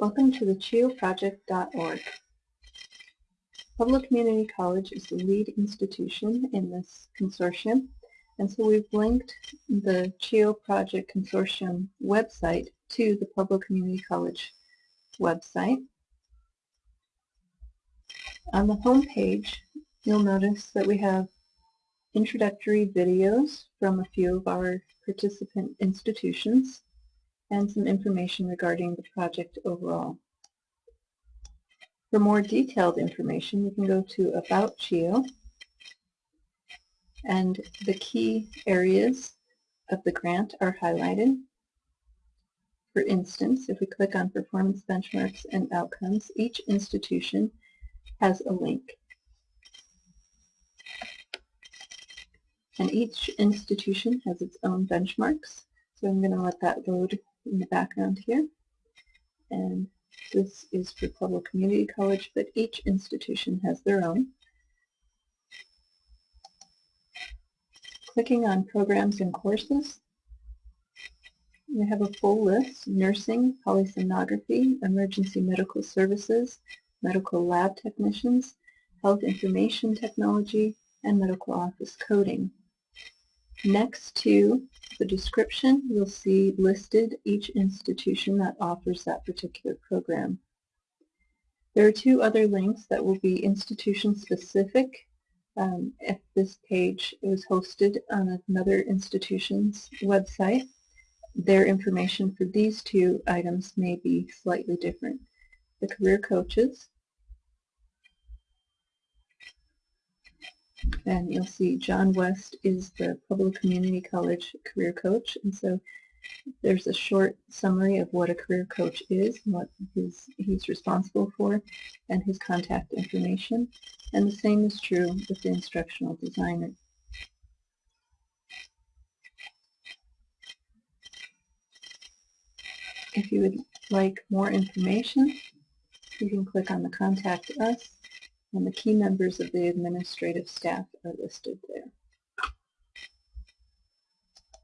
Welcome to the CHIOproject.org. Pueblo Community College is the lead institution in this consortium, and so we've linked the CHIO Project Consortium website to the Pueblo Community College website. On the home page, you'll notice that we have introductory videos from a few of our participant institutions and some information regarding the project overall. For more detailed information, you can go to About CHIO, and the key areas of the grant are highlighted. For instance, if we click on Performance Benchmarks and Outcomes, each institution has a link. And each institution has its own benchmarks, so I'm going to let that load in the background here. And this is for Pueblo Community College, but each institution has their own. Clicking on Programs and Courses, we have a full list, nursing, polysomnography, emergency medical services, medical lab technicians, health information technology, and medical office coding. Next to the description, you'll see listed each institution that offers that particular program. There are two other links that will be institution-specific. Um, if this page is hosted on another institution's website, their information for these two items may be slightly different. The career coaches and you'll see John West is the Pueblo Community College career coach and so there's a short summary of what a career coach is and what his, he's responsible for and his contact information and the same is true with the instructional designer. If you would like more information, you can click on the Contact Us and the key members of the administrative staff are listed there.